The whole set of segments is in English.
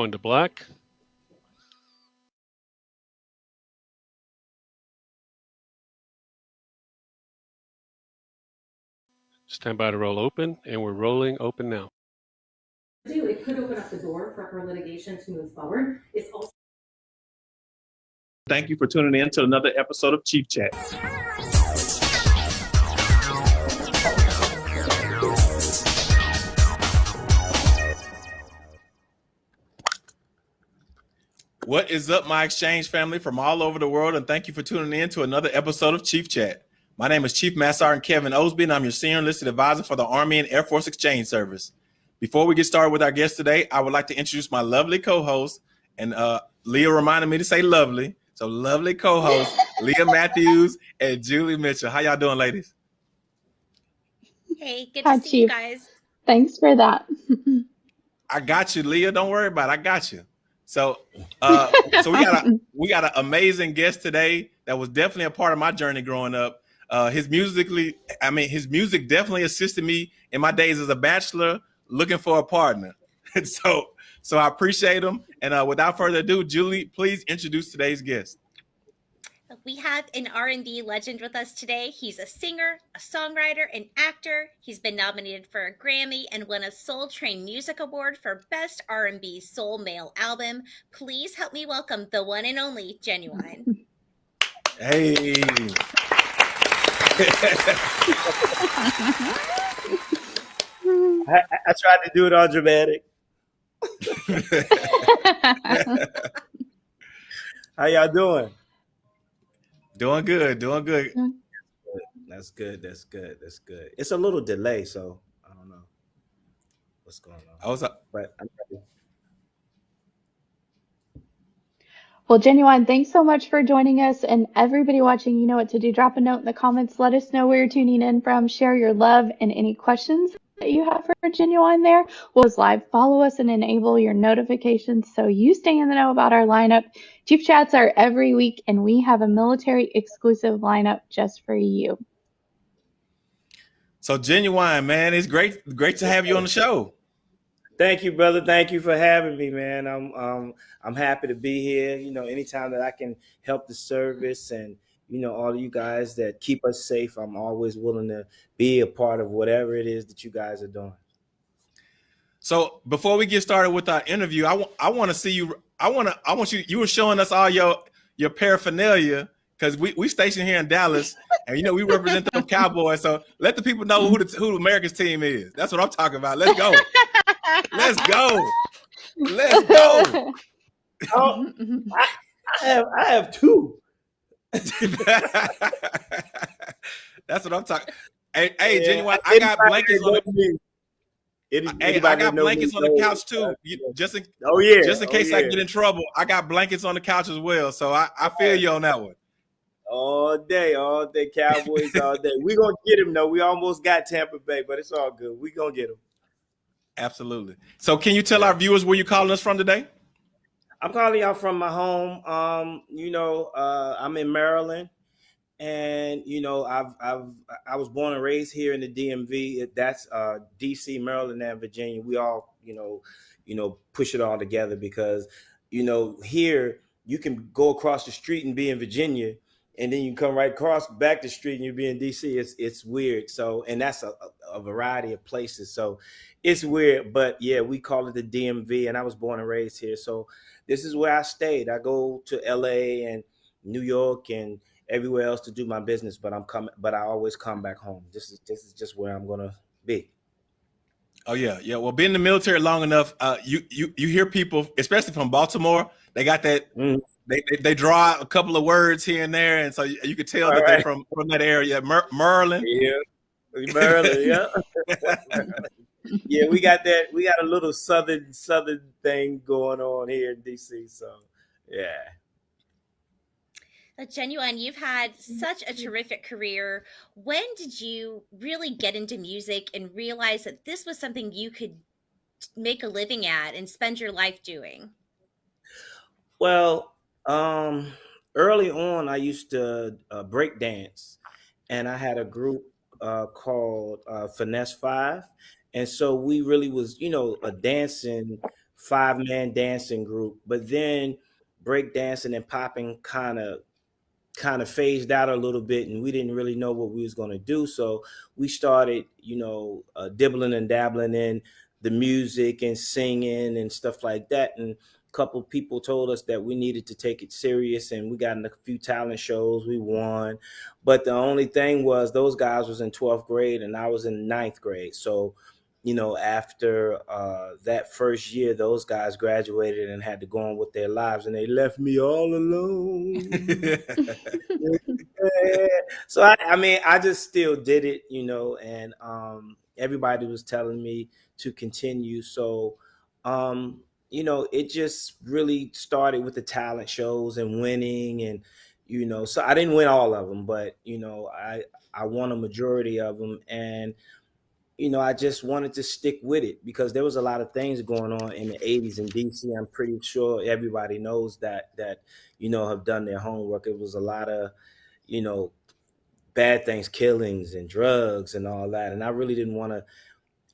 going to black. Stand by to roll open, and we're rolling open now. it could open up the door for her litigation to move forward. It's also Thank you for tuning in to another episode of Chief Chat. What is up, my exchange family from all over the world, and thank you for tuning in to another episode of Chief Chat. My name is Chief Master Sergeant Kevin Osby, and I'm your senior enlisted advisor for the Army and Air Force Exchange Service. Before we get started with our guest today, I would like to introduce my lovely co-host, and uh, Leah reminded me to say lovely, so lovely co-host Leah Matthews and Julie Mitchell. How y'all doing, ladies? Hey, good to Hi, see you guys. Thanks for that. I got you, Leah. Don't worry about it. I got you. So, uh, so we got a we got an amazing guest today that was definitely a part of my journey growing up. Uh, his musically, I mean, his music definitely assisted me in my days as a bachelor, looking for a partner. So, so I appreciate him. And uh, without further ado, Julie, please introduce today's guest. We have an R&B legend with us today. He's a singer, a songwriter, an actor. He's been nominated for a Grammy and won a Soul Train Music Award for Best R&B Soul Male Album. Please help me welcome the one and only Ginuwine. Hey, I, I tried to do it all dramatic. How y'all doing? Doing good, doing good. That's good. That's good. That's good. It's a little delay, so I don't know what's going on. I was uh, But I'm ready. well, Ginuwine, thanks so much for joining us. And everybody watching, you know what to do. Drop a note in the comments. Let us know where you're tuning in from. Share your love and any questions that you have for Ginuwine there. We'll live follow us and enable your notifications so you stay in the know about our lineup. Chief Chats are every week, and we have a military exclusive lineup just for you. so Ginuwine, man. It's great, great to have you on the show. Thank you, brother. Thank you for having me, man. I'm um I'm happy to be here. You know, anytime that I can help the service and you know all of you guys that keep us safe, I'm always willing to be a part of whatever it is that you guys are doing. So before we get started with our interview, I want I want to see you. I want to I want you. You were showing us all your your paraphernalia because we we stationed here in Dallas, and you know we represent the Cowboys. So let the people know who the who America's team is. That's what I'm talking about. Let's go. Let's go. Let's go. Oh, I have I have two. That's what I'm talking. Hey, hey, Yeah, Ginuwine. I got blankets on the. any- Hey, I got that know me blankets on the couch too. You- Just in Oh yeah. just in oh, case I get in trouble, I got blankets on the couch as well. So I, I feel you on that one. all day, all day, Cowboys all day. We gonna get him though. We almost got Tampa Bay, but it's all good. We gonna get him. Absolutely. So can you tell our viewers where you calling us from today? I'm calling y'all from my home. Um, you know, uh, I'm in Maryland, and you know, I've I've I was born and raised here in the DMV. That's uh, D.C., Maryland, and Virginia. We all, you know, you know, push it all together because, you know, here you can go across the street and be in Virginia, and then you come right across back the street and you be in D.C. It's it's weird. So, and that's a, a- variety of places. So, it's weird, but yeah, we call it the DMV, and I was born and raised here. So this is where I stayed. I go to LA and New York and everywhere else to do my business, but I'm coming but I always come back home. This is this is just where I'm gonna be. Oh yeah, yeah. Well, being in the military long enough, uh, you you you hear people, especially from Baltimore, they got that. Mhm. They, they they draw a couple of words here and there, and so you, you could tell All that they're from from that area. Mer- Merlin. Yeah. Maryland, yeah. yeah, we got that we got a little southern southern thing going on here in DC. So yeah. Ginuwine, you've had such a terrific career. When did you really get into music and realize that this was something you could make a living at and spend your life doing? Well, um, early on, I used to uh, break dance, and I had a group uh, called uh, Finesse Five, and so we really was, you know, a dancing five man dancing group, but then break dancing and popping kind of kind of phased out a little bit and we didn't really know what we was going to do so we started you know uh, dibbling and dabbling in the music and singing and stuff like that and a couple people told us that we needed to take it serious and we got in a few talent shows we won but the only thing was those guys was in 12th grade and i was in ninth grade so you know, after uh, that first year, those guys graduated and had to go on with their lives, and they left me all alone. so I, I, mean, I just still did it, you know, and um, everybody was telling me to continue. So, um, you know, it just really started with the talent shows and winning, and you know, so I didn't win all of them, but you know, I I won a majority of them, and you know, I just wanted to stick with it because there was a lot of things going on in the 80s in DC. I'm pretty sure everybody knows that that you know have done their homework. It was a lot of, you know, bad things, killings and drugs and all that. And I really didn't want to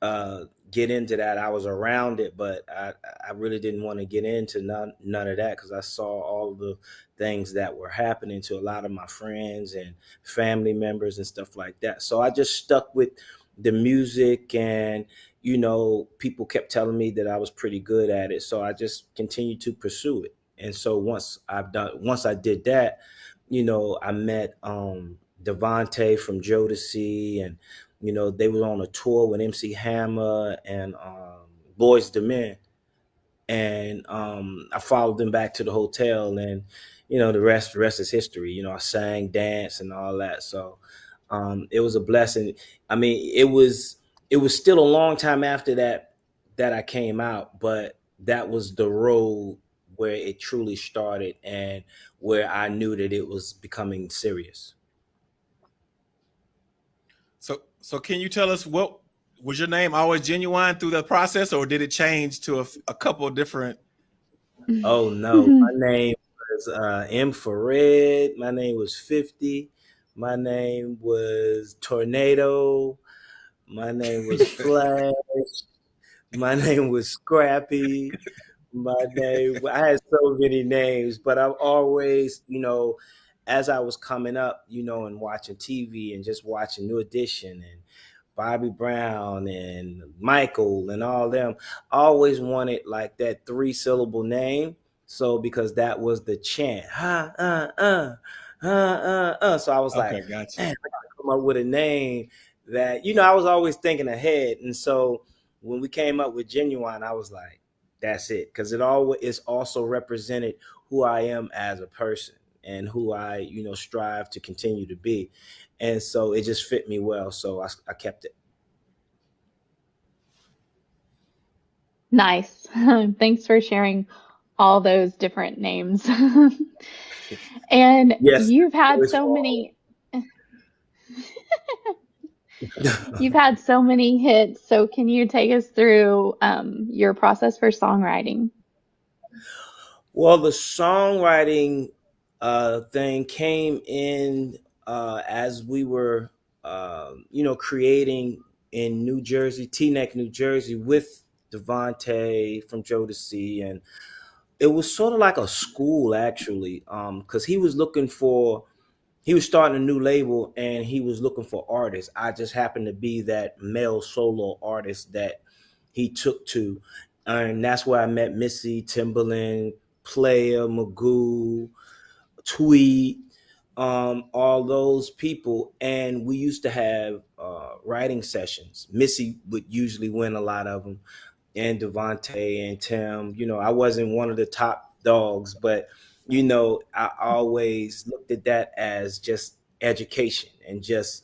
uh, get into that. I was around it, but I, I really didn't want to get into none none of that because I saw all the things that were happening to a lot of my friends and family members and stuff like that. So I just stuck with the music and you know people kept telling me that i was pretty good at it. So i just continued to pursue it. And so once i've done once i did that you know i met um DeVante from jodeci and you know they were on a tour with mc hammer and um boys the men. And um i followed them back to the hotel and you know the rest the rest is history. You know i sang dance and all that. So um, it was a blessing. I mean, it was it was still a long time after that that I came out, but that was the road where it truly started and where I knew that it was becoming serious. So, so can you tell us what was your name always Ginuwine through the process, or did it change to a, a couple different? Oh no, my name was uh, Infrared. My name was Fifty. My name was Tornado. My name was Flash. My name was Scrappy. My name, I had so many names, but I've always, you know, as I was coming up, you know, and watching TV and just watching New Edition and Bobby Brown and Michael and all them, I always wanted like that three syllable name. So because that was the chant, ha, uh, uh, uh, uh, uh. So I was okay, like, gotcha. man, I gotta come up with a name that, you know, I was always thinking ahead. And so when we came up with Ginuwine, I was like, that's it. Cause it all is also represented who I am as a person and who I, you know, strive to continue to be. And so it just fit me well. So I, I kept it. Nice. Thanks for sharing all those different names. and yes, you've had so many you've had so many hits. So can you take us through um, your process for songwriting? Well the songwriting uh, thing came in uh, as we were uh, you know creating in new jersey teaneck new jersey with DeVante from jodeci and it was sort of like a school actually um because he was looking for he was starting a new label and he was looking for artists. I just happened to be that male solo artist that he took to and that's where i met missy timbaland Playa magoo tweet um, all those people. And we used to have uh, writing sessions. Missy would usually win a lot of them and DeVante and Tim. You know, I wasn't one of the top dogs, but you know, I always looked at that as just education and just,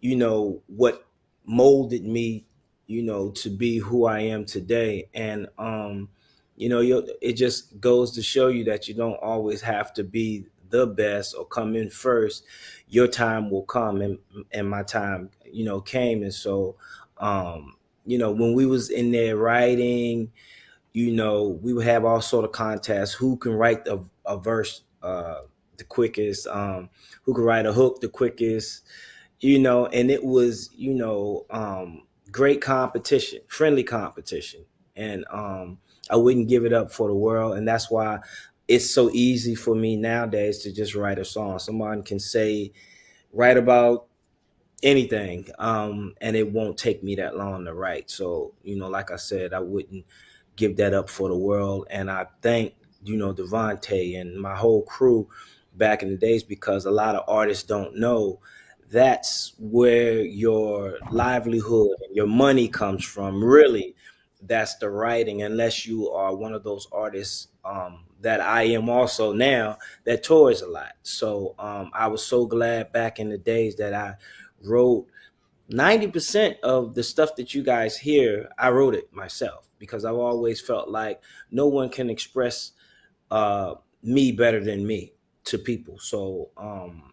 you know, what molded me, you know, to be who I am today. And um, you know, it just goes to show you that you don't always have to be the best or come in first. Your time will come, and and my time, you know, came, and so um, you know, when we was in there writing, you know, we would have all sort of contests. Who can write a, a verse uh, the quickest? Um, who can write a hook the quickest? You know, and it was, you know, um, great competition, friendly competition, and um, I wouldn't give it up for the world, and that's why it's so easy for me nowadays to just write a song. Someone can say, write about anything, um, and it won't take me that long to write. So, you know, like I said, I wouldn't give that up for the world. And I thank, you know, DeVante and my whole crew back in the days because a lot of artists don't know that's where your livelihood and your money comes from. Really, that's the writing, unless you are one of those artists um, that I am also now that tours a lot. So um, I was so glad back in the days that I wrote 90% of the stuff that you guys hear, I wrote it myself because I've always felt like no one can express uh, me better than me to people. So, um,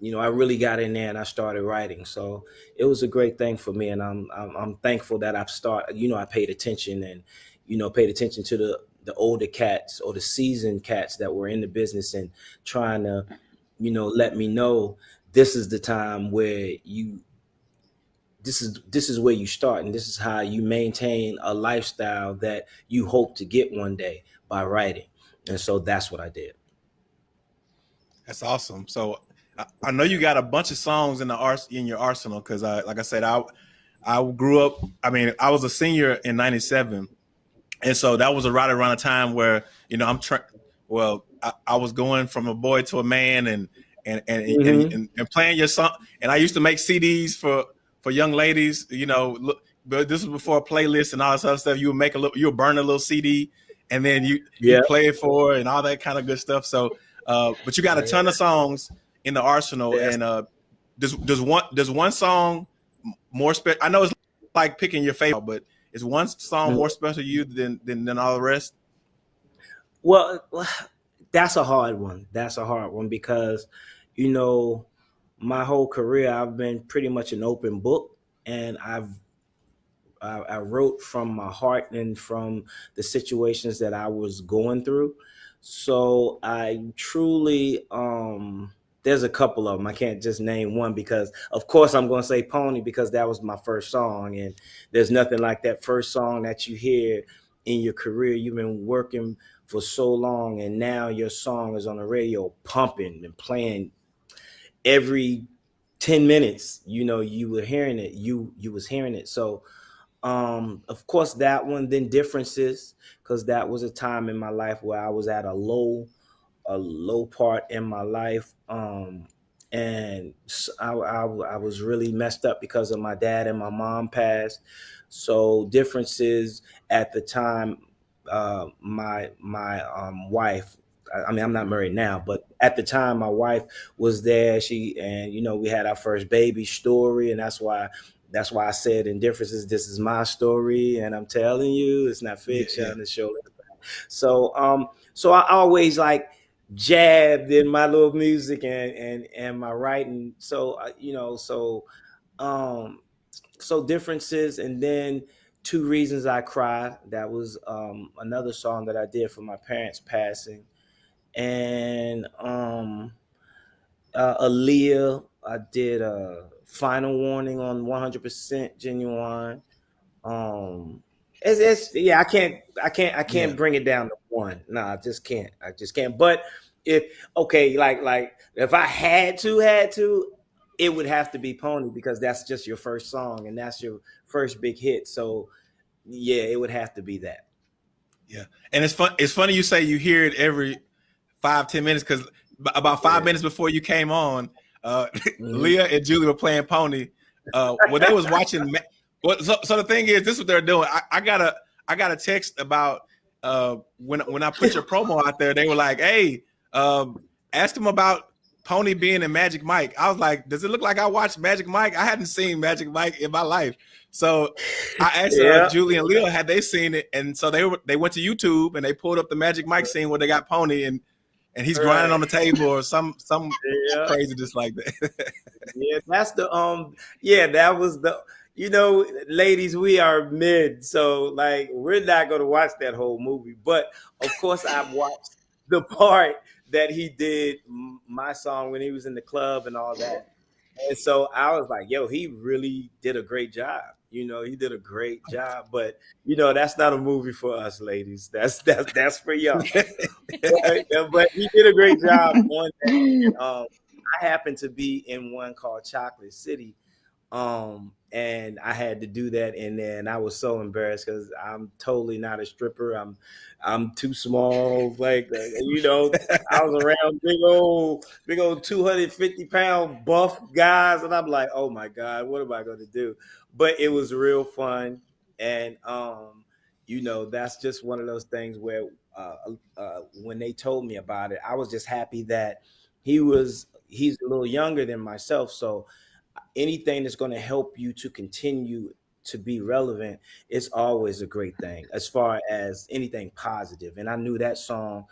you know, I really got in there and I started writing. So it was a great thing for me, and I'm I'm, I'm thankful that I've started. You know, I paid attention and you know paid attention to the the older cats or the seasoned cats that were in the business and trying to, you know, let me know this is the time where you this is this is where you start and this is how you maintain a lifestyle that you hope to get one day by writing and so that's what i did That's awesome. So I, I know you got a bunch of songs in the ars in your arsenal because I like I said I I grew up. I mean I was a senior in '97, and so that was a right around a time where you know I'm trying. Well, I, I was going from a boy to a man, and and and, and, Mhm. and and playing your song. And I used to make CDs for for young ladies. You know, look, but this was before playlists and all this other stuff. You would make a little, you would burn a little CD, and then you yeah you play it for and all that kind of good stuff. So, uh, but you got a ton of songs in the arsenal, Yes. and uh, does does one does one song more special? I know it's like picking your favorite, but is one song Mhm. more special to you than than, than all the rest? well that's a hard one that's a hard one because you know my whole career i've been pretty much an open book and i've I, I wrote from my heart and from the situations that I was going through. So I truly, um, there's a couple of them. I can't just name one because, of course, I'm going to say Pony because that was my first song, and there's nothing like that first song that you hear in your career. You've been working for so long, and now your song is on the radio, pumping and playing every 10 minutes. You know, you were hearing it. You you was hearing it. So um of course that one then differences because that was a time in my life where i was at a low a low part in my life um and I was really messed up because of my dad and my mom passed so differences at the time uh my my um wife I- I mean, I'm not married now, but at the time, my wife was there. She and you know we had our first baby story, and that's why that's why I said in differences, this is my story, and I'm telling you, it's not fiction. yeah. It's show. So, um, so I always like jabbed in my little music and and and my writing. So uh, you know, so um, so differences, and then two reasons I cry. That was um another song that I did for my parents passing, and um uh, Aaliyah. I did a final warning on 100% Ginuwine. Um, it's, it's yeah, I can't, I can't, I can't Yeah. bring it down to one. No, I just can't. I just can't. But if okay, like like if I had to, had to, it would have to be Pony because that's just your first song and that's your first big hit. So yeah, it would have to be that. Yeah. And it's fun. It's funny you say you hear it every five ten minutes because about five Yeah. minutes before you came on, uh, Mhm. Leah and Julie were playing Pony. Uh, when they was watching, so, so the thing is, this is what they're doing. I, I got a I got a text about uh, when when I put your promo out there. They were like, "Hey, um, ask them about Pony being in Magic Mike." I was like, "Does it look like I watched Magic Mike? I hadn't seen Magic Mike in my life." So I asked Yeah. uh, Julie and Leo, had they seen it, and so they were they went to YouTube and they pulled up the Magic Mike scene where they got Pony and and he's grinding Right. on the table or some some Yeah. crazy just like that. Yeah, that's the um yeah, that was the you know, ladies, we are mid, so like we're not gonna watch that whole movie. But of course I've watched the part that he did my song when he was in the club and all that. and so I was like, yo, he really did a great job. You know, he did a great job. But you know, that's not a movie for us, ladies. That's that's that's for y'all. but he did a great job on that. Um, I happened to be in one called Chocolate City, um, and I had to do that, and then I was so embarrassed because I'm totally not a stripper. I'm I'm too small. Like uh, you know, I was around big old big old 250 pound buff guys, and I'm like, oh my god, what am I going to do? But it was real fun, and um, you know, that's just one of those things where uh, uh, when they told me about it, I was just happy that he was he's a little younger than myself, so anything that's going to help you to continue to be relevant it's always a great thing as far as anything positive. And i knew that song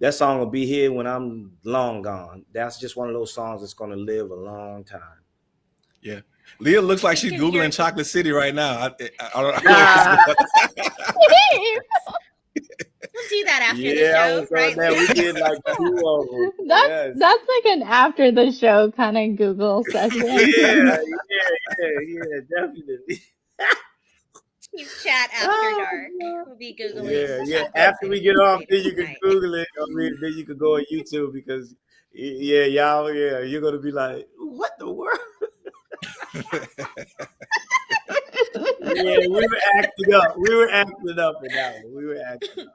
that song will be here when i'm long gone. That's just one of those songs that's going to live a long time. Yeah. Leah looks like she's googling chocolate city right now. I, I, I don't know. We'll do that after yeah, the I show, was right? that. We did like two of them. That's Yes. that's like an after the show kind of Google session. Yeah, yeah, yeah, yeah, definitely. Keep chat after Oh, dark. We'll be googling. Yeah, yeah. After we get off, then you can tonight. Google it. I mean, then you can go on YouTube because, yeah, y'all, yeah, you're gonna be like, what the world? Yeah, we were acting up. We were acting up in that one. We were acting up.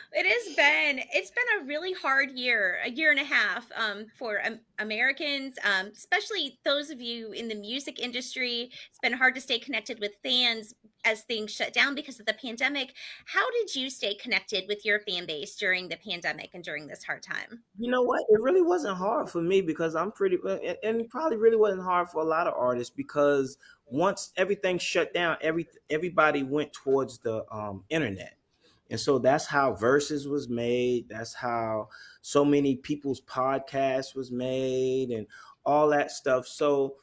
it has been it's been a really hard year a year and a half um, for um, americans um, especially those of you in the music industry. It's been hard to stay connected with fans as things shut down because of the pandemic. How did you stay connected with your fan base during the pandemic and during this hard time? You know what? It really wasn't hard for me because I'm pretty, and- and probably really wasn't hard for a lot of artists because once everything shut down, every everybody went towards the um, internet, and so that's how Verzuz was made. That's how so many people's podcasts was made, and all that stuff. So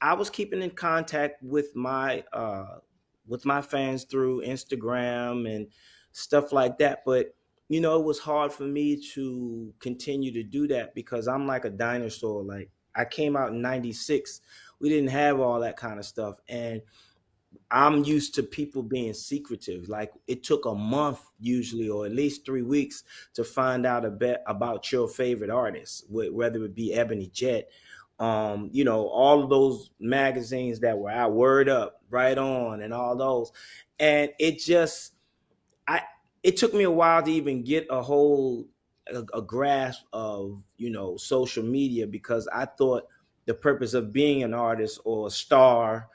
I was keeping in contact with my uh, with my fans through Instagram and stuff like that, but you know, it was hard for me to continue to do that because I'm like a dinosaur. Like I came out in 96. We didn't have all that kind of stuff. And I'm used to people being secretive. Like it took a month usually, or at least three weeks to find out a bit about your favorite artist, whether it be Ebony Jet, um, you know, all of those magazines that were out, Word Up, Right On, and all those. And it just, I, it took me a while to even get a whole a, a grasp of you know social media because I thought the purpose of being an artist or a star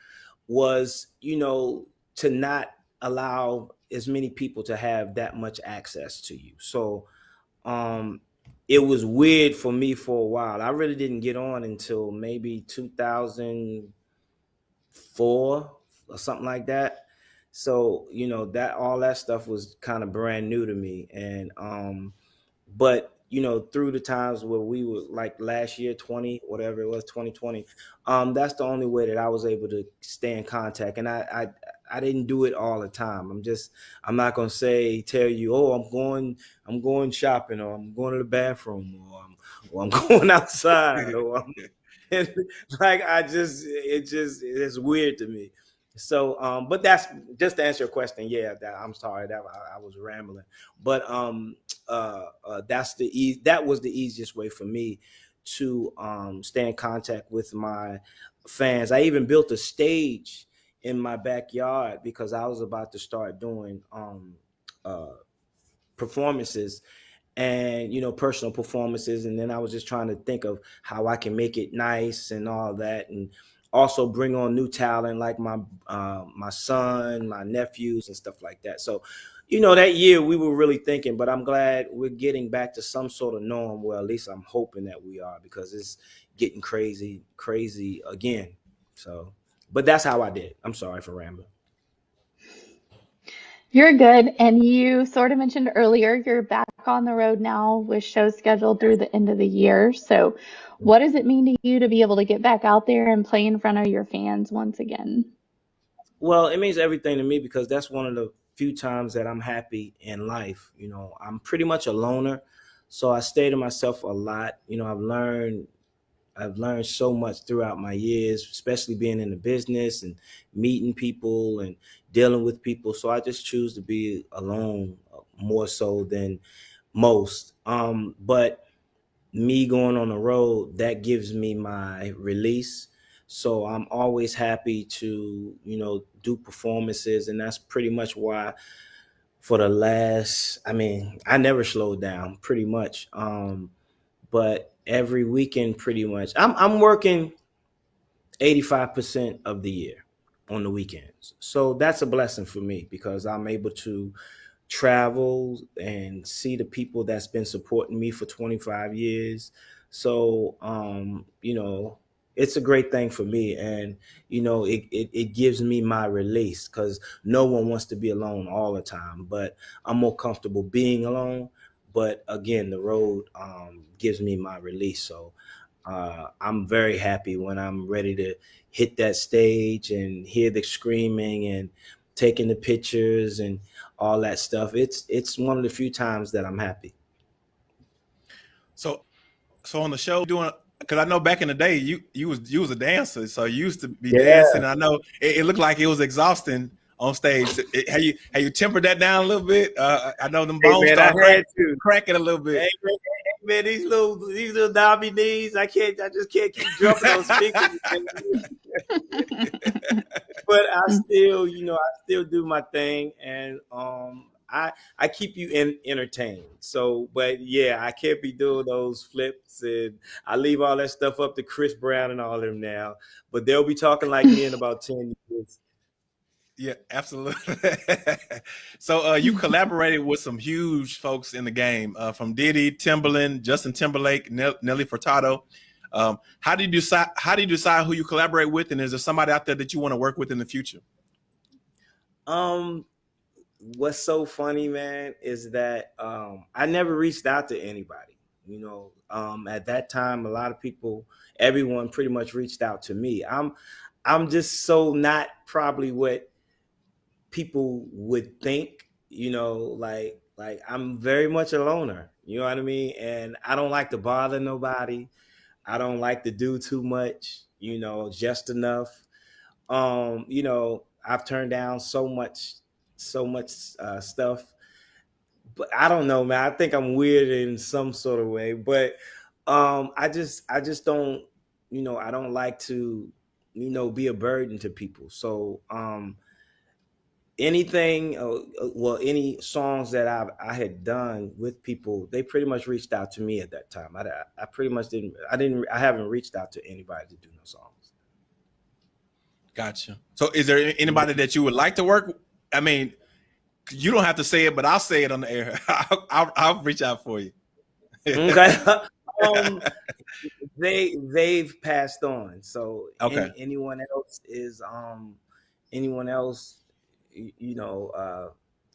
was you know to not allow as many people to have that much access to you. So um it was weird for me for a while. I really didn't get on until maybe 2004 or something like that so you know that all that stuff was kind of brand new to me and um but you know through the times where we were like last year 20 whatever it was 2020 um that's the only way that i was able to stay in contact. And i i i didn't do it all the time. I'm just i'm not gonna say tell you oh i'm going i'm going shopping or i'm going to the bathroom or i'm, or I'm going outside or I'm, like i just it just it's weird to me so, um, but that's just to answer your question. Yeah, that I'm sorry that I, I was rambling, but um, uh, uh, that's the e- that was the easiest way for me to um, stay in contact with my fans. I even built a stage in my backyard because I was about to start doing um, uh, performances and you know personal performances and then i was just trying to think of how i can make it nice and all that and also bring on new talent like my uh, my son my nephews and stuff like that. So you know that year we were really thinking but i'm glad we're getting back to some sort of norm well at least i'm hoping that we are because it's getting crazy crazy again. So but that's how i did i'm sorry for rambling. You're good. And you sort of mentioned earlier you're back on the road now with shows scheduled through the end of the year. So, what does it mean to you to be able to get back out there and play in front of your fans once again? Well, it means everything to me because that's one of the few times that I'm happy in life. You know, I'm pretty much a loner. So I stay to myself a lot. You know, I've learned I've learned so much throughout my years, especially being in the business and meeting people and dealing with people. So I just choose to be alone more so than most. Um, but me going on the road, that gives me my release. So I'm always happy to, you know, do performances. And that's pretty much why for the last, I mean, I never slowed down pretty much. Um, but every weekend pretty much, I'm, I'm working 85% of the year on the weekends. So that's a blessing for me because I'm able to travel and see the people that's been supporting me for 25 years. So, um, you know, it's a great thing for me. And, you know, it, it, it gives me my release because no one wants to be alone all the time, but I'm more comfortable being alone. But again, the road um, gives me my release. So uh, I'm very happy when I'm ready to hit that stage and hear the screaming and taking the pictures and all that stuff. It's it's one of the few times that I'm happy. So, so on the show doing because I know back in the day you you was you was a dancer, so you used to be Yeah. dancing. I know it, it looked like it was exhausting on stage. It, have you have you tempered that down a little bit? Uh, I know them Hey bones man, start crack, had cracking a little bit. Hey hey, man, these little these little knobby knees, I can't I just can't keep jumping on speakers. but I still, you know, I still do my thing and um I I keep you in, entertained. So, but yeah, I can't be doing those flips and I leave all that stuff up to Chris Brown and all of them now. But they'll be talking like me in about 10 years. Yeah, absolutely. so uh, you collaborated with some huge folks in the game, uh, from Diddy, Timbaland, Justin Timberlake, Nell- Nelly Furtado. Um, how do you decide? How do you decide who you collaborate with, and is there somebody out there that you want to work with in the future? Um, what's so funny, man, is that um, I never reached out to anybody. You know, um, at that time, a lot of people, everyone, pretty much reached out to me. I'm, I'm just so not probably what people would think. You know, like like I'm very much a loner. You know what I mean? And I don't like to bother nobody. I don't like to do too much. You know, just enough. Um, you know, I've turned down so much so much uh, stuff. But I don't know, man. I think I'm weird in some sort of way. But um, I just I just don't, you know, I don't like to, you know, be a burden to people. So um anything uh, uh, well any songs that I I had done with people, they pretty much reached out to me at that time. I I pretty much didn't I didn't I haven't reached out to anybody to do no songs. Gotcha. So, is there anybody that you would like to work? I mean, you don't have to say it, but I'll say it on the air. I'll, I'll, I'll reach out for you. okay. um, they they've passed on. So any- Okay. anyone else is um anyone else, you know, uh,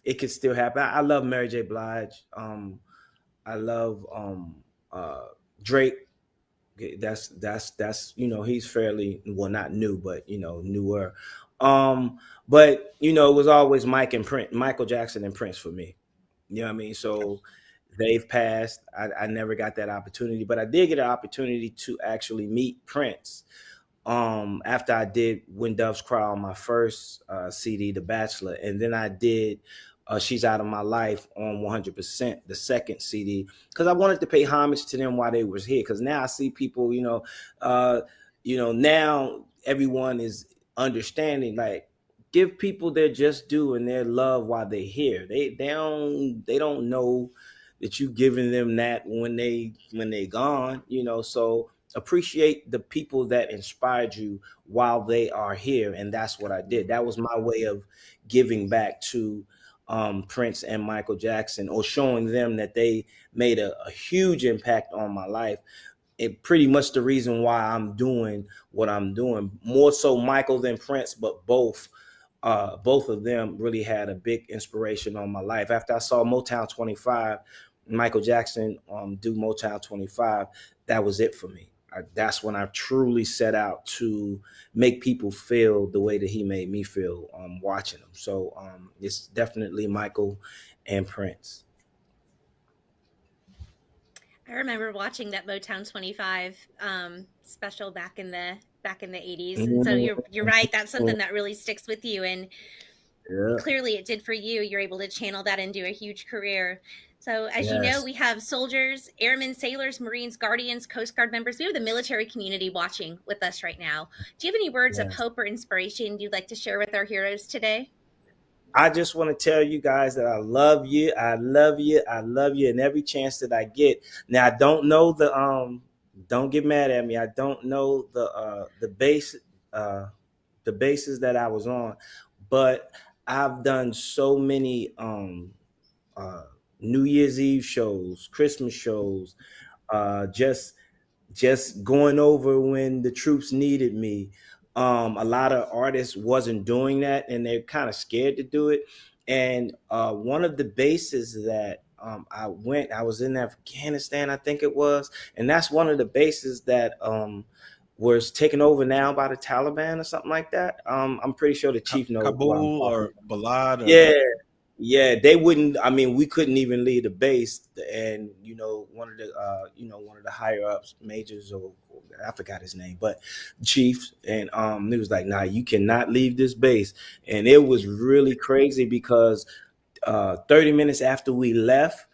it could still happen. I, I love Mary J. Blige. Um, I love um uh Drake. That's that's that's you know he's fairly well not new but you know newer. Um, but you know it was always Mike and Prince, Michael Jackson and Prince for me. You know what I mean? So they've passed. I, I never got that opportunity, but I did get an opportunity to actually meet Prince um, after I did When Doves Cry on my first uh, CD, The Bachelor, and then I did uh, She's Out of My Life on 100%, the second CD, because I wanted to pay homage to them while they was here. Because now I see people, you know, uh, you know, now everyone is understanding like give people their just due and their love while they're here. They they don't they don't know that you giving them that when they when they gone, you know. So appreciate the people that inspired you while they are here, and that's what I did. That was my way of giving back to um, Prince and Michael Jackson, or showing them that they made a, a huge impact on my life. It pretty much the reason why I'm doing what I'm doing. More so Michael than Prince, but both uh, both of them really had a big inspiration on my life. After I saw Motown 25, Michael Jackson um, do Motown 25, that was it for me. I, that's when I truly set out to make people feel the way that he made me feel um, watching them. So um, it's definitely Michael and Prince. I remember watching that Motown 25 um, special back in the back in the 80s. And so you're you're right. That's something that really sticks with you. And Yeah. clearly it did for you. You're able to channel that into a huge career. So as you know, we have soldiers, airmen, sailors, Marines, Guardians, Coast Guard members. We have the military community watching with us right now. Do you have any words of hope or inspiration you'd like to share with our heroes today? I just want to tell you guys that I love you. I love you. I love you. And every chance that I get. Now I don't know the um. Don't get mad at me. I don't know the uh the base uh the bases that I was on, but I've done so many um uh New Year's Eve shows, Christmas shows, uh just just going over when the troops needed me. Um, a lot of artists wasn't doing that, and they're kind of scared to do it. And uh, one of the bases that um, I went, I was in Afghanistan, I think it was, and that's one of the bases that um, was taken over now by the Taliban or something like that. Um, I'm pretty sure the chief knows. Kabul or Balad? Or, yeah, yeah, they wouldn't. I mean, we couldn't even leave the base, and you know, one of the, uh, you know, one of the higher ups, majors or, I forgot his name, but chief, and um, he was like, "Nah, you cannot leave this base," and it was really crazy because uh, 30 minutes after we left,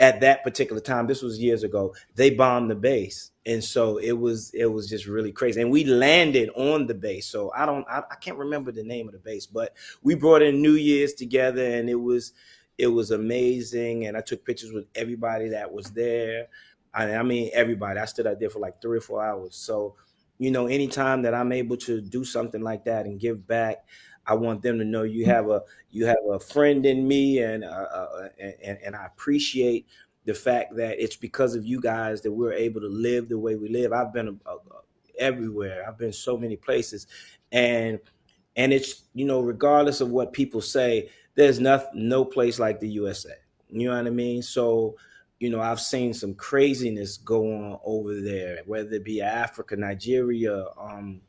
at that particular time, this was years ago, they bombed the base. And so it was it was just really crazy. And we landed on the base. So I don't I, I can't remember the name of the base, but we brought in New Year's together and it was it was amazing. And I took pictures with everybody that was there. I, I mean everybody. I stood out there for like three or four hours. So, you know, anytime that I'm able to do something like that and give back, I want them to know you have a you have a friend in me, and uh, uh, and, and I appreciate the fact that it's because of you guys that we're able to live the way we live. I've been uh, uh, everywhere. I've been so many places, and and it's you know regardless of what people say, there's nothing no place like the USA. You know what I mean? So you know I've seen some craziness go on over there, whether it be Africa, Nigeria, um,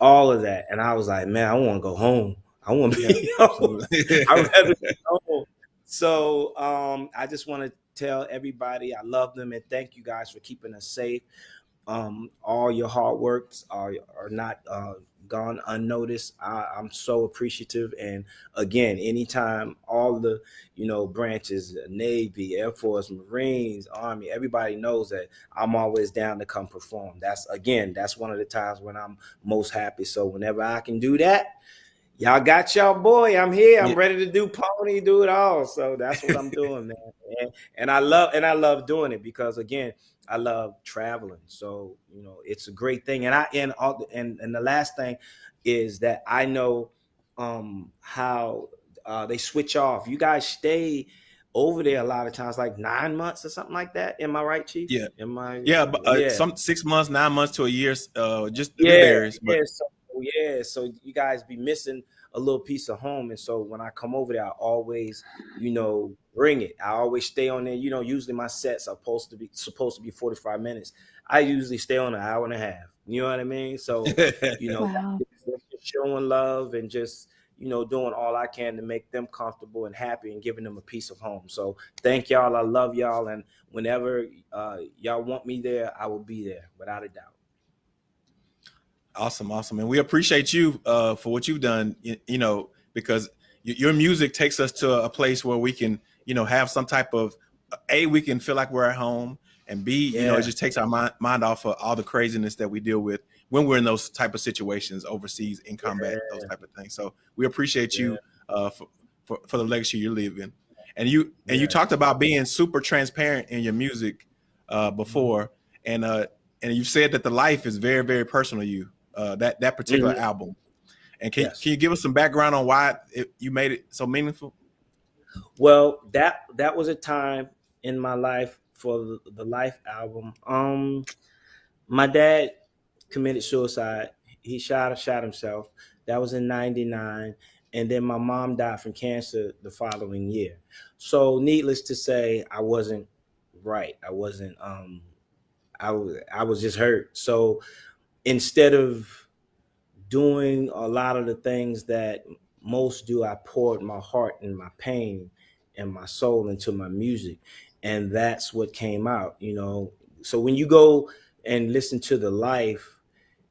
all of that, and I was like, man, I want to go home. I want to be home. I'd rather be home. So um, I just want to tell everybody I love them and thank you guys for keeping us safe. Um, all your hard works are are not uh, gone unnoticed. I, I'm so appreciative. And again, anytime all the you know branches, Navy, Air Force, Marines, Army, everybody knows that I'm always down to come perform. That's again, that's one of the times when I'm most happy. So whenever I can do that, y'all got y'all boy. I'm here. I'm Yeah. ready to do pony, do it all. So that's what I'm doing, man. And, and I love and I love doing it because again, I love traveling. So you know, it's a great thing. And I and all the, and and the last thing is that I know um how uh, they switch off. You guys stay over there a lot of times, like nine months or something like that. Am I right, Chief? Yeah. Am I? Yeah, but uh, some six months, nine months to a year, uh, just yeah, varies. But yeah, so yeah, so you guys be missing a little piece of home, and so when I come over there, I always, you know, bring it. I always stay on there. You know, usually my sets are supposed to be supposed to be forty five minutes. I usually stay on an hour and a half. You know what I mean? So you know, Wow. showing love and just you know doing all I can to make them comfortable and happy and giving them a piece of home. So thank y'all. I love y'all, and whenever uh, y'all want me there, I will be there without a doubt. Awesome, awesome, and we appreciate you uh, for what you've done. You, you know, because your music takes us to a place where we can, you know, have some type of a we can feel like we're at home, and b you know it just takes our mind, mind off of all the craziness that we deal with when we're in those type of situations overseas in combat, those type of things. So we appreciate you uh, for, for for the legacy you're leaving, and you and you talked about being super transparent in your music uh, before, and uh, and you've said that the life is very very personal to you. Uh, that that particular Mhm. album, and can Yes. can you give us some background on why it, you made it so meaningful? Well, that that was a time in my life for the, the Life album. Um, my dad committed suicide. He shot shot himself. That was in '99, and then my mom died from cancer the following year. So, needless to say, I wasn't right. I wasn't. Um, I was. I was just hurt. So, instead of doing a lot of the things that most do, I poured my heart and my pain and my soul into my music. and that's what came out. You know, so when you go and listen to the life,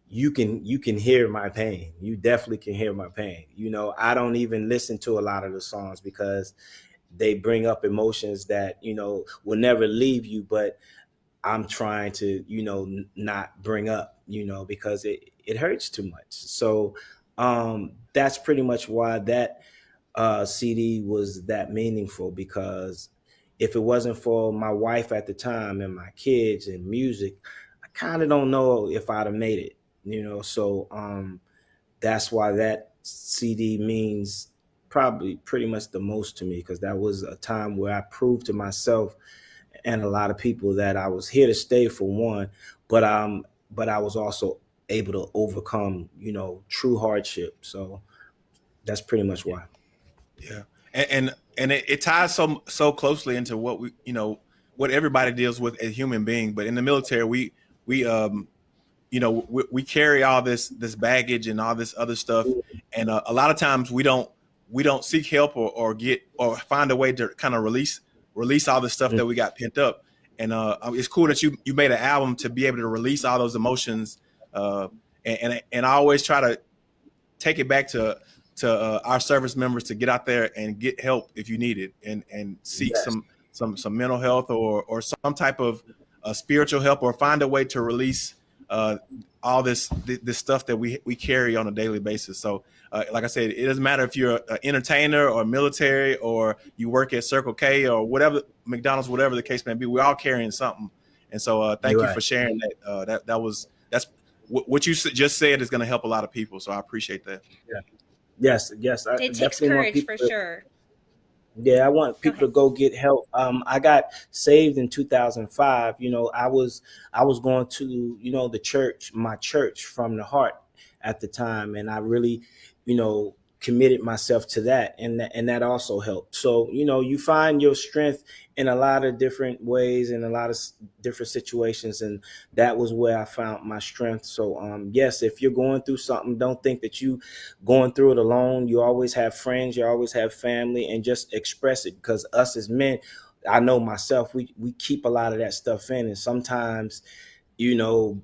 you can you can hear my pain. You definitely can hear my pain. You know, I don't even listen to a lot of the songs because they bring up emotions that you know will never leave you, but I'm trying to, you know, not bring up, you know, because it, it hurts too much. So um, that's pretty much why that uh, CD was that meaningful because if it wasn't for my wife at the time and my kids and music, I kind of don't know if I'd have made it, you know. So um, that's why that CD means probably pretty much the most to me because that was a time where I proved to myself and a lot of people that I was here to stay for one, but um, but I was also able to overcome, you know, true hardship. So that's pretty much why. Yeah, and and, and it, it ties so so closely into what we you know what everybody deals with as human being. But in the military, we we um you know we, we carry all this this baggage and all this other stuff, and uh, a lot of times we don't we don't seek help or, or get or find a way to kind of release release all the stuff that we got pent up. And uh, it's cool that you you made an album to be able to release all those emotions. Uh, and, and and I always try to take it back to to uh, our service members to get out there and get help if you need it, and and seek Yes. some some some mental health or or some type of uh, spiritual help, or find a way to release uh, all this this stuff that we we carry on a daily basis. So, uh, like I said, it doesn't matter if you're an entertainer or military or you work at Circle K or whatever McDonald's, whatever the case may be. We're all carrying something. And so, uh, thank You're you right. for sharing that. Uh, that that was that's what what you just said is going to help a lot of people. So I appreciate that. Yeah. Yes, yes. I It takes courage for to- sure. Yeah, I want people to go get help. Um, I got saved in 2005. You know, I was I was going to you know the church, my church from the heart at the time, and I really, you know, committed myself to that, and that, and that also helped. So you know, you find your strength in a lot of different ways in a lot of different situations, and that was where I found my strength. So um, yes, if you're going through something, don't think that you going through it alone. You always have friends, you always have family, and just express it because us as men, I know myself, we we keep a lot of that stuff in, and sometimes, you know,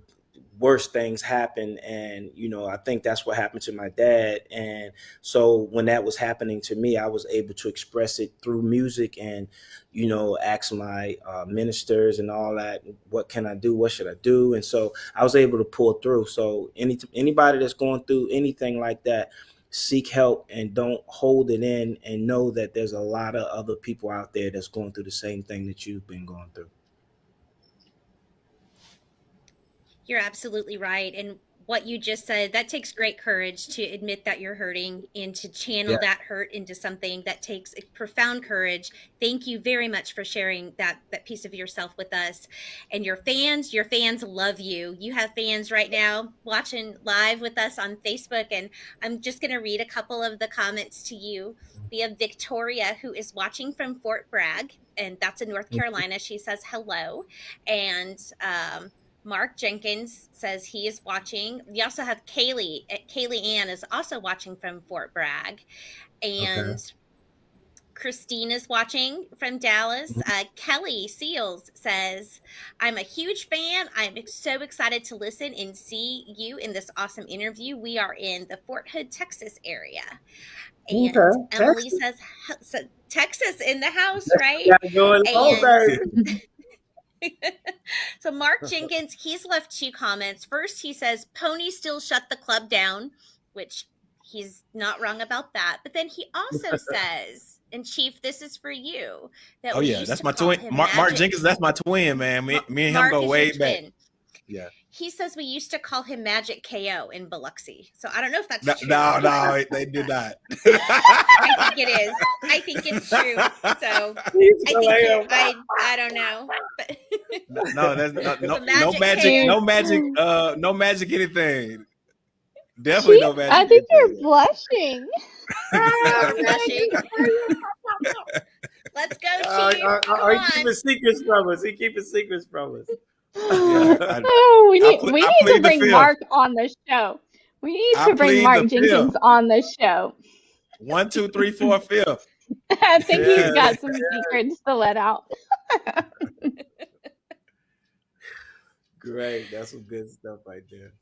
worse things happen. And you know i think that's what happened to my dad. And so when that was happening to me i was able to express it through music and you know ask my uh, ministers and all that what can i do? What should i do? And so i was able to pull through. So any anybody that's going through anything like that seek help and don't hold it in and know that there's a lot of other people out there that's going through the same thing that you've been going through You're absolutely right. And what you just said, that takes great courage to admit that you're hurting and to channel Yeah. that hurt into something that takes profound courage. Thank you very much for sharing that that piece of yourself with us. And your fans, your fans love you. You have fans right now watching live with us on Facebook and I'm just going to read a couple of the comments to you. We have Victoria who is watching from Fort Bragg and that's in North Carolina. She says hello and um Mark Jenkins says he is watching. We also have Kaylee. uh, Kaylee Ann is also watching from Fort Bragg. And Christine is watching from Dallas. Uh, Kelly Seals says, I'm a huge fan. I'm so excited to listen and see you in this awesome interview. We are in the Fort Hood, Texas area. And Okay, Emily Texas. says, Texas in the house, right? Gotta go in And- over. so Mark Jenkins, he's left two comments. First, he says Pony still shut the club down, which he's not wrong about that. But then he also says, and Chief, this is for you. That Oh yeah, that's my twin. Mark, Mark Jenkins, that's my twin, man. Me, me and him Mark go way back. twin. Yeah. He says we used to call him Magic KO in Biloxi. So I don't know if that's No, true. no, no, they did not. I think it is. I think it's true. So I think it, I I don't know. But no, that's no, no, So no Magic magic, no magic, uh, no magic anything. Definitely no magic. I think you're anything. blushing. You're. Let's go, Chief. uh, Come uh, he on. keeping secrets from us. He keeping secrets from us. I- oh, we need ple- we need to bring. Mark on the show. We need I to bring Mark Jenkins fifth. on the show. One, two, three, four, fifth. I think Yeah. he's got some secrets to let out. Great. That's some good stuff right there.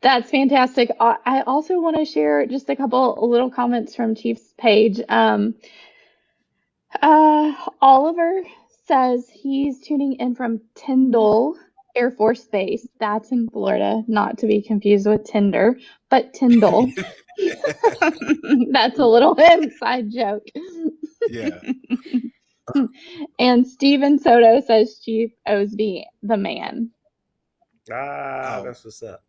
That's fantastic. I I also want to share just a couple little comments from Chief's page. Um, uh, Oliver says he's tuning in from Tyndall Air Force Base. That's in Florida, not to be confused with Tinder, but Tyndall. That's a little inside joke. Yeah. And Steven Soto says Chief Osby, the man. Ah, Oh. that's what's up.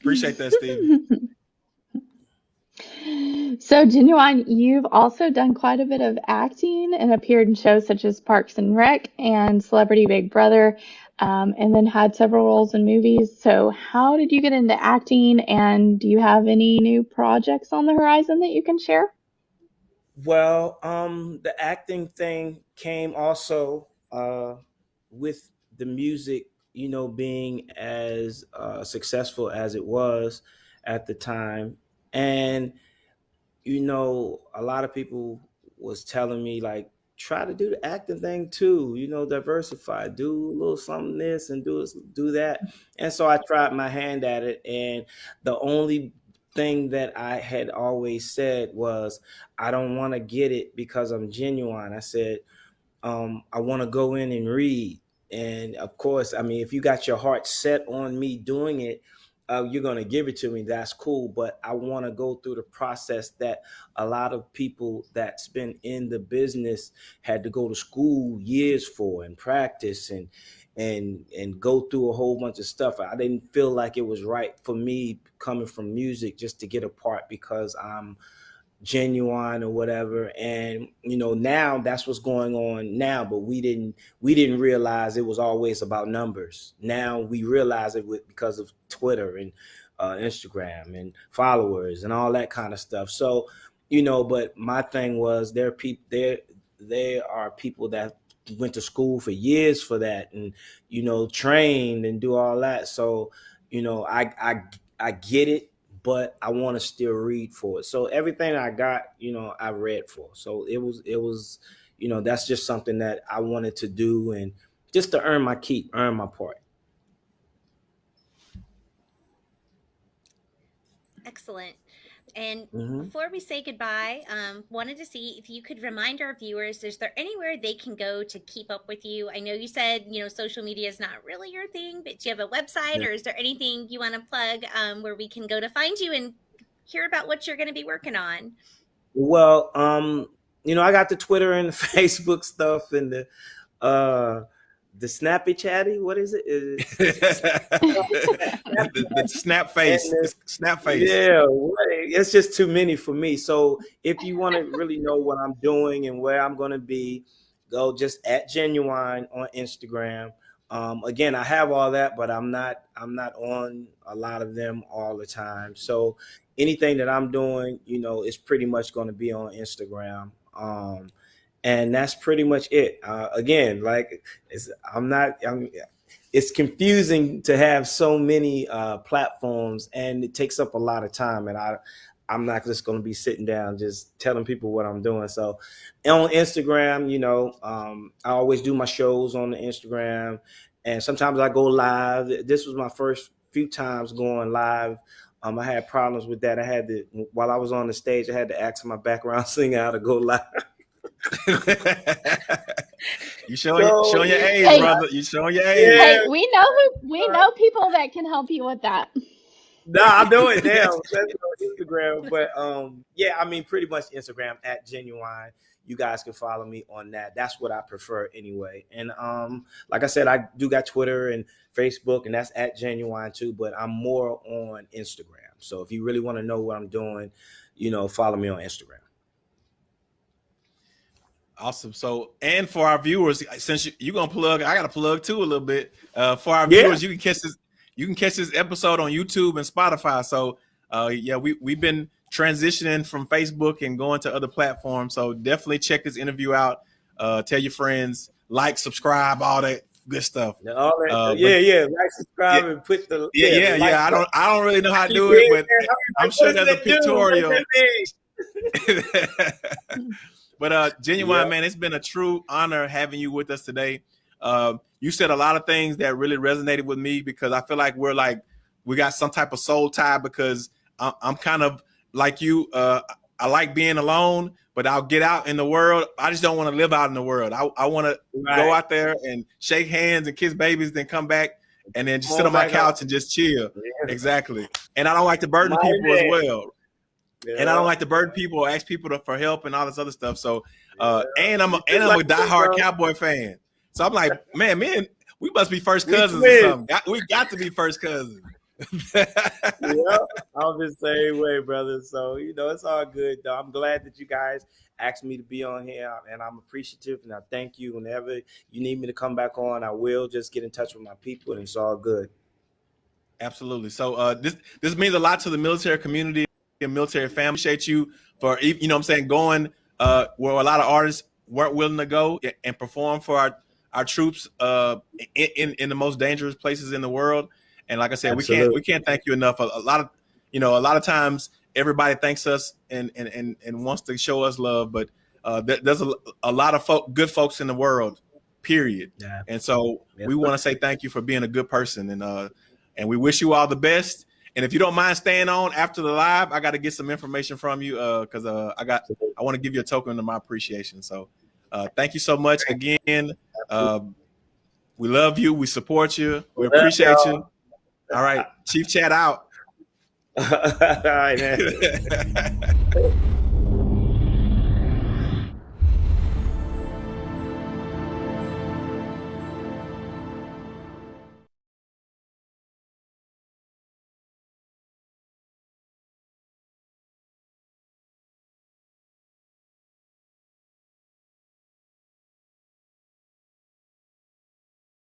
Appreciate that, Steve. So, Ginuwine, you've also done quite a bit of acting and appeared in shows such as Parks and Rec and Celebrity Big Brother, um, and then had several roles in movies. So, how did you get into acting, and do you have any new projects on the horizon that you can share? Well, um, the acting thing came also uh, with the music, you know, being as uh, successful as it was at the time, and you know, a lot of people was telling me like, try to do the acting thing too, you know, diversify, do a little something this and do do that, and so I tried my hand at it, and the only thing that I had always said was I don't want to get it because I'm Ginuwine. I said, um, I want to go in and read. And of course, I mean, if you got your heart set on me doing it, uh, you're going to give it to me. That's cool. But I want to go through the process that a lot of people that's been in the business had to go to school years for and practice and and and go through a whole bunch of stuff. I didn't feel like it was right for me coming from music just to get a part because I'm Ginuwine or whatever. And you know now that's what's going on now but we didn't we didn't realize it was always about numbers. Now we realize it with because of twitter and uh, instagram and followers and all that kind of stuff. So you know but my thing was there are people there there are people that went to school for years for that and you know trained and do all that. So you know i i i get it but I want to still read for it. So everything I got, you know, I read for. So it was it was, you know, that's just something that I wanted to do and just to earn my keep, earn my part. Excellent. And Mhm. before we say goodbye, um, wanted to see if you could remind our viewers: is there anywhere they can go to keep up with you? I know you said you know social media is not really your thing, but do you have a website, Yeah. or is there anything you want to plug um, where we can go to find you and hear about what you're going to be working on? Well, um, you know, I got the Twitter and the Facebook stuff and the uh the snappy chatty. What is it? Is it- the, the snap face. The snap face. Yeah, it's just too many for me. So if you want to really know what I'm doing and where I'm going to be, go just at Ginuwine on Instagram. Um, again, I have all that, but I'm not I'm not on a lot of them all the time. So anything that I'm doing, you know, is pretty much going to be on Instagram. Um, and that's pretty much it. Uh, again, like it's, I'm not. I'm, it's confusing to have so many uh, platforms, and it takes up a lot of time. And I, I'm not just going to be sitting down just telling people what I'm doing. So, on Instagram, you know, um, I always do my shows on the Instagram, and sometimes I go live. This was my first few times going live. Um, I had problems with that. I had to while I was on the stage, I had to ask my background singer how to go live. you showing So, showing your age, Hey. brother. You showing your age. Hey, we know who we know people that can help you with that. No, I'm doing it now. That's on Instagram. But um, yeah, I mean, pretty much Instagram at Ginuwine. You guys can follow me on that. That's what I prefer anyway. And um, like I said, I do got Twitter and Facebook, and that's at Ginuwine too. But I'm more on Instagram. So if you really want to know what I'm doing, you know, follow me on Instagram. Awesome. So, and for our viewers, since you, you're gonna plug, I gotta plug too a little bit. Uh, for our Yeah. viewers, you can catch this. You can catch this episode on YouTube and Spotify. So, uh, yeah, we we've been transitioning from Facebook and going to other platforms. So definitely check this interview out. Uh, tell your friends, like, subscribe, all that good stuff. Now, all that, Uh, yeah, yeah. Like, subscribe, and put the Yeah, yeah, yeah. like I don't, I don't really know how to do it, but I'm sure there's a it do? What pictorial. does it mean? but uh, Ginuwine Yeah. man, it's been a true honor having you with us today. Uh, you said a lot of things that really resonated with me because I feel like we're like we got some type of soul tie because I, I'm kind of like you. Uh, I like being alone, but I'll get out in the world. I just don't want to live out in the world. I, I want to go out there and shake hands and kiss babies, then come back and then just sit on my couch and just chill. Yeah. Exactly. And I don't like to burden My people as man. Well. And I don't like to burden people or ask people to, for help and all this other stuff. So, uh, and I'm a, and I'm a Like this, diehard bro. Cowboy fan. So I'm like, man, man, we must be first We cousins or something. Got, we got to be first cousins. yeah, I'm the same way, brother. So you know, it's all good. Though. I'm glad that you guys asked me to be on here, and I'm appreciative, and I thank you. Whenever you need me to come back on, I will. Just get in touch with my people, and it's all good. Absolutely. So uh, this this means a lot to the military community military family. Appreciate you for you know what I'm saying going uh, where a lot of artists weren't willing to go and perform for our our troops uh, in, in in the most dangerous places in the world. And like I said, we can't we can't thank you enough. A, a lot of you know a lot of times everybody thanks us and and and, and wants to show us love, but uh, there, there's a, a lot of folk, good folks in the world. Period. Yeah. And so Yeah. we want to say thank you for being a good person and uh and we wish you all the best. And if you don't mind staying on after the live, I got to get some information from you uh because uh I got I want to give you a token of my appreciation. So uh thank you so much again. Um we love you, we support you, we appreciate you. All right, Chief Chat out. all right, man.